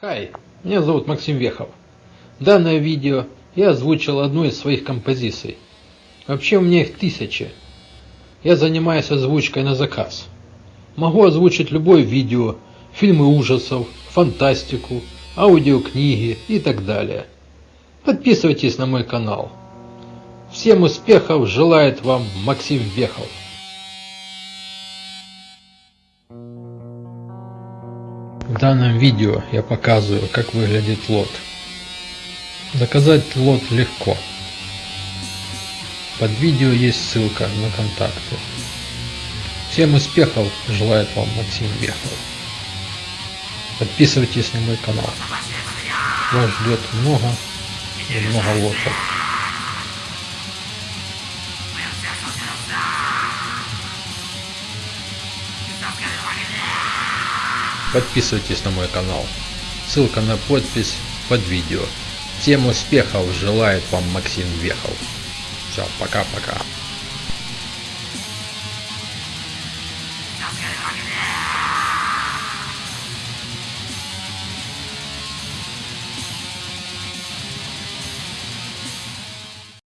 Хай, меня зовут Максим Вехов. Данное видео я озвучил одну из своих композиций. Вообще у меня их тысячи. Я занимаюсь озвучкой на заказ. Могу озвучить любое видео, фильмы ужасов, фантастику, аудиокниги и так далее. Подписывайтесь на мой канал. Всем успехов желает вам Максим Вехов. В данном видео я показываю, как выглядит лот. Заказать лот легко. Под видео есть ссылка на контакты. Всем успехов желает вам Максим Вехов. Подписывайтесь на мой канал. Вас ждет много и много лотов. Подписывайтесь на мой канал. Ссылка на подпись под видео. Всем успехов желает вам Максим Вехов. Все, пока-пока.